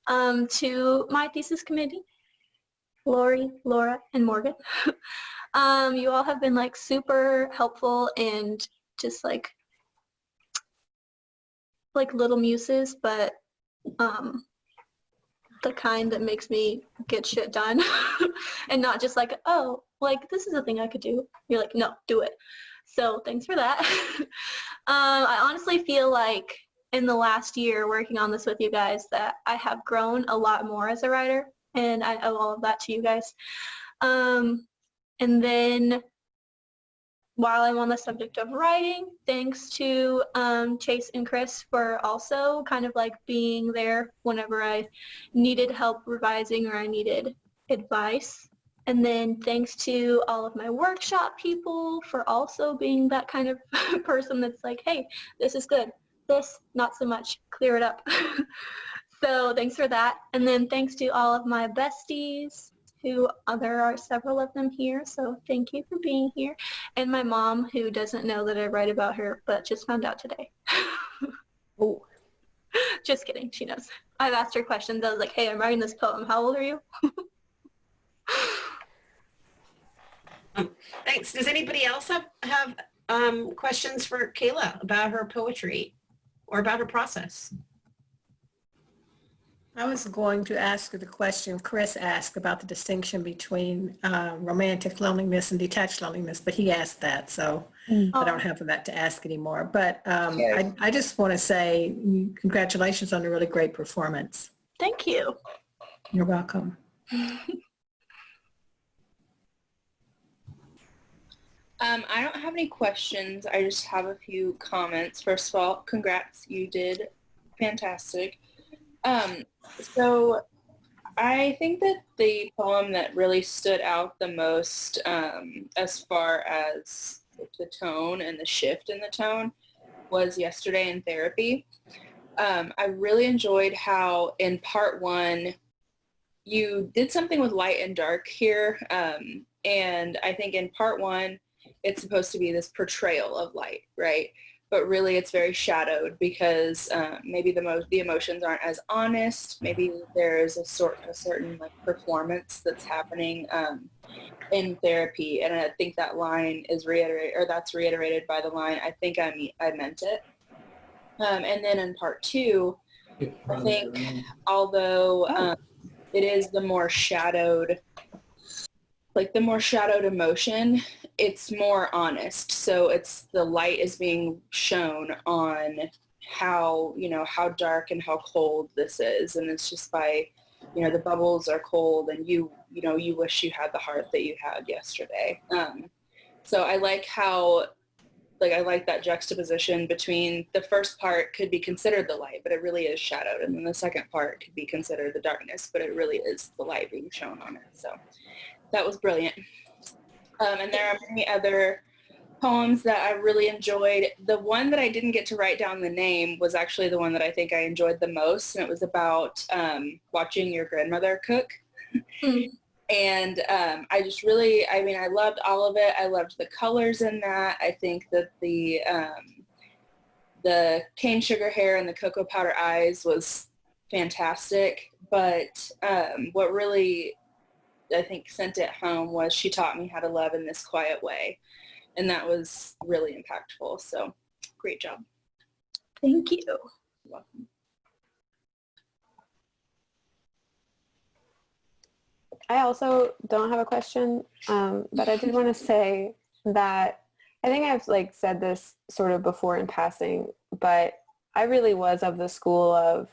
um, to my thesis committee, Lori, Laura, and Morgan. um, you all have been like super helpful and just like like little muses, but um, the kind that makes me get shit done and not just like, oh, like this is a thing I could do. You're like, no, do it. So thanks for that. um, I honestly feel like in the last year working on this with you guys that I have grown a lot more as a writer and I owe all of that to you guys. Um, and then while I'm on the subject of writing, thanks to um, Chase and Chris for also kind of like being there whenever I needed help revising or I needed advice. And then thanks to all of my workshop people for also being that kind of person that's like, hey, this is good. This, not so much. Clear it up. so thanks for that. And then thanks to all of my besties, who uh, there are several of them here, so thank you for being here. And my mom, who doesn't know that I write about her, but just found out today. Oh, just kidding, she knows. I've asked her questions. I was like, hey, I'm writing this poem. How old are you? Thanks. Does anybody else have, have um, questions for Kayla about her poetry or about her process? I was going to ask the question Chris asked about the distinction between uh, romantic loneliness and detached loneliness, but he asked that, so I Oh, don't have that to ask anymore. But um, Okay. I, I just want to say mm, congratulations on a really great performance. thank you. You're welcome. Um, I don't have any questions. I just have a few comments. First of all, congrats. You did fantastic. Um, so I think that the poem that really stood out the most um, as far as the tone and the shift in the tone was yesterday in therapy. Um, I really enjoyed how in part one you did something with light and dark here. Um, and I think in part one, it's supposed to be this portrayal of light, right? But really it's very shadowed because uh, maybe the most the emotions aren't as honest. Maybe there is a sort a certain like performance that's happening um, in therapy, and I think that line is reiterated, or that's reiterated by the line. I think I me- I meant it. Um, and then in part two, I think although um, it is the more shadowed, like the more shadowed emotion, it's more honest. So it's the light is being shown on how, you know, how dark and how cold this is. And it's just by, you know, the bubbles are cold and you, you know, you wish you had the heart that you had yesterday. Um, so I like how, like, I like that juxtaposition between the first part could be considered the light, but it really is shadowed. And then the second part could be considered the darkness, but it really is the light being shown on it. So that was brilliant. Um, and there are many other poems that I really enjoyed. The one that I didn't get to write down the name was actually the one that I think I enjoyed the most, and it was about um, watching your grandmother cook. Mm. And um, I just really, I mean, I loved all of it. I loved the colors in that. I think that the um, the cane sugar hair and the cocoa powder eyes was fantastic. But um, what really I think sent it home was she taught me how to love in this quiet way. And that was really impactful. So great job. Thank you. You're welcome. I also don't have a question, um, but I did want to say that I think I've like said this sort of before in passing, but I really was of the school of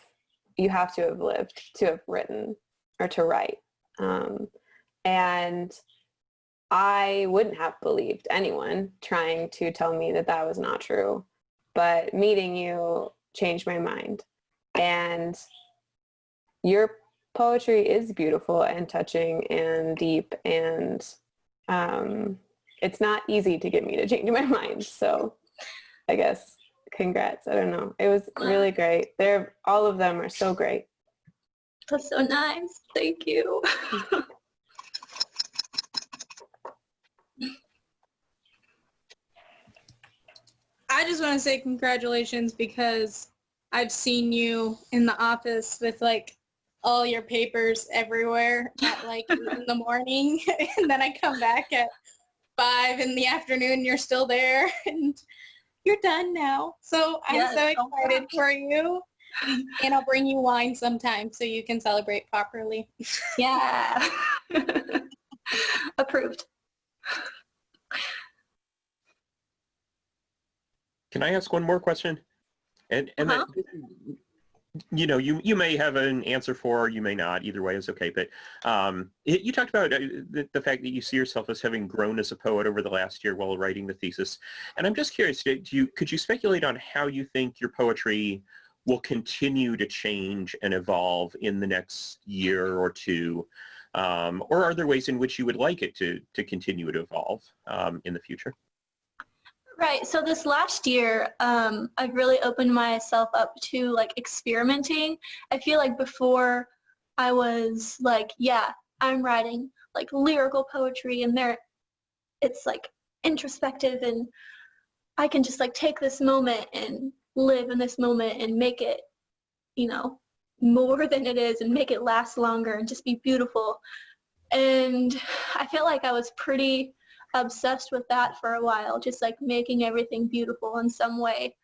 you have to have lived to have written or to write. Um, and I wouldn't have believed anyone trying to tell me that that was not true. But meeting you changed my mind. And your poetry is beautiful and touching and deep and um, it's not easy to get me to change my mind. So I guess congrats. I don't know. It was really great. They're all of them are so great. That's so nice. Thank you. I just want to say congratulations because I've seen you in the office with like all your papers everywhere at like in the morning and then I come back at five in the afternoon you're still there and you're done now. So I'm Yes, so oh excited for you and I'll bring you wine sometime so you can celebrate properly. Yeah. Approved. Can I ask one more question? And and that, you know, you you may have an answer for, or you may not. Either way is okay. But um, it, you talked about uh, the, the fact that you see yourself as having grown as a poet over the last year while writing the thesis, and I'm just curious. Do you could you speculate on how you think your poetry will continue to change and evolve in the next year or two? Um, or are there ways in which you would like it to to continue to evolve um, in the future? Right. So this last year, um, I've really opened myself up to like experimenting. I feel like before I was like, yeah, I'm writing like lyrical poetry and there it's like introspective and I can just like take this moment and live in this moment and make it, you know, more than it is and make it last longer and just be beautiful. And I feel like I was pretty obsessed with that for a while, just like making everything beautiful in some way.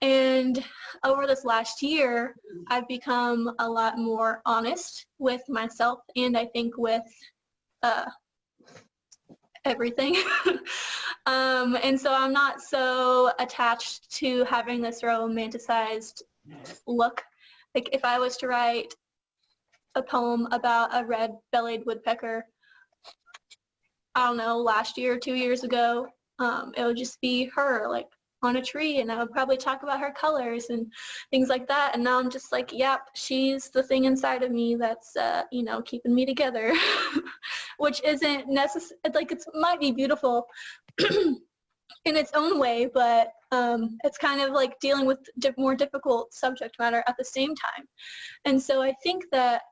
And over this last year, I've become a lot more honest with myself and I think with uh, everything. um, and so I'm not so attached to having this romanticized look. Like if I was to write a poem about a red-bellied woodpecker, I don't know, last year, two years ago, um, it would just be her, like, on a tree, and I would probably talk about her colors and things like that. And now I'm just like, yep, she's the thing inside of me that's, uh, you know, keeping me together, which isn't necessary. Like, it might be beautiful in its own way, but um, it's kind of like dealing with di more difficult subject matter at the same time. And so I think that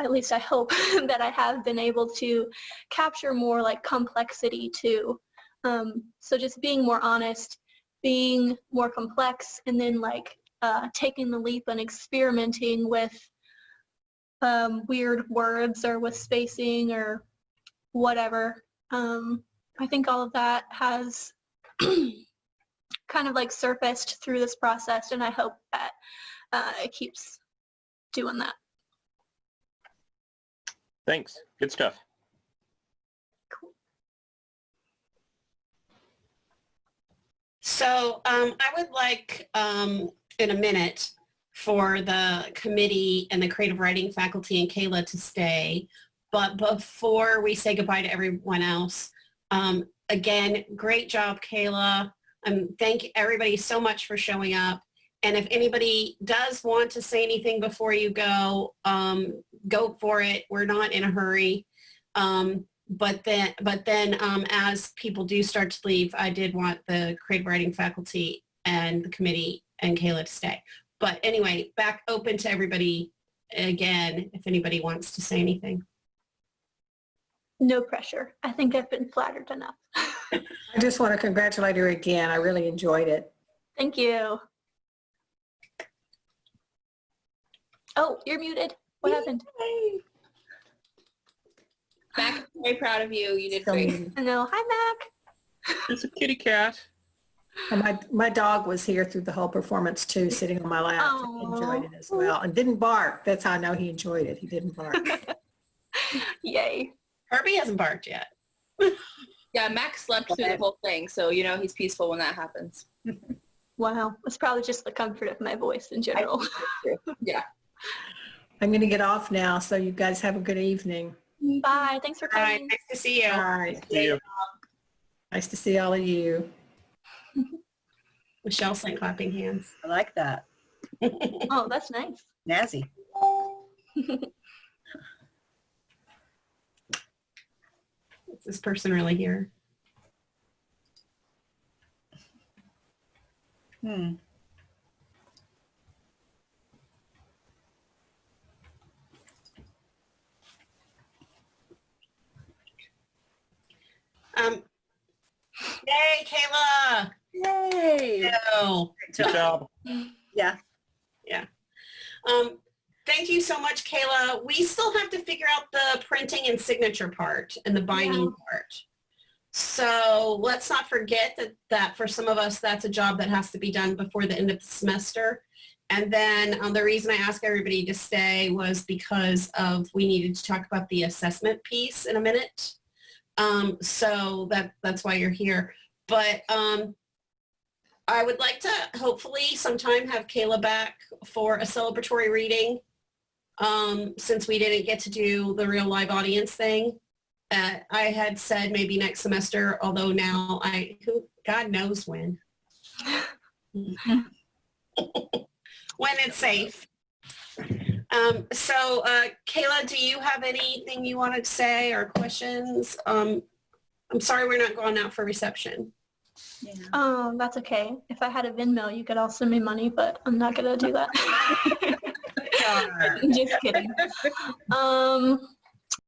at least I hope that I have been able to capture more like complexity too. Um, so just being more honest, being more complex, and then like uh, taking the leap and experimenting with um, weird words or with spacing or whatever. Um, I think all of that has kind of like surfaced through this process and I hope that uh, it keeps doing that. Thanks. Good stuff. Cool. So um, I would like um, in a minute for the committee and the creative writing faculty and Kayla to stay. But before we say goodbye to everyone else, um, again, great job, Kayla. Um, thank everybody so much for showing up. And if anybody does want to say anything before you go, um, go for it. We're not in a hurry. Um, but then, but then um, as people do start to leave, I did want the creative writing faculty and the committee and Kayla to stay. But anyway, back open to everybody again, if anybody wants to say anything. No pressure. I think I've been flattered enough. I just want to congratulate her again. I really enjoyed it. Thank you. Oh, you're muted. What happened? Mac, I'm very proud of you. You did So, great. No. Hi, Mac. It's a kitty cat. and my, my dog was here through the whole performance too, sitting on my lap. He enjoyed it as well and didn't bark. That's how I know he enjoyed it. He didn't bark. Yay. Herbie hasn't barked yet. Yeah, Max slept through the whole thing, so you know he's peaceful when that happens. Wow. It's probably just the comfort of my voice in general. Yeah. I'm going to get off now, so you guys have a good evening. Bye. Thanks for All right, coming. nice to see you. All right. See you. Nice to see all of you. Michelle's like clapping hands. I like that. Oh, that's nice. Nazzy. Is this person really here? Hmm. Um, yay, Kayla! Yay. No. Good job. Yeah. Um, thank you so much, Kayla. We still have to figure out the printing and signature part and the binding part. So let's not forget that, that for some of us, that's a job that has to be done before the end of the semester. And then um, the reason I asked everybody to stay was because of we needed to talk about the assessment piece in a minute. Um, so that, that's why you're here. But um, I would like to hopefully sometime have Kayla back for a celebratory reading um, since we didn't get to do the real live audience thing. Uh, I had said maybe next semester, although now I, who, God knows when. when it's safe. Um, so uh, Kayla, do you have anything you wanted to say or questions? Um, I'm sorry we're not going out for reception. Yeah. Um, that's okay. If I had a Venmo, you could all send me money, but I'm not gonna do that. Just kidding. Um,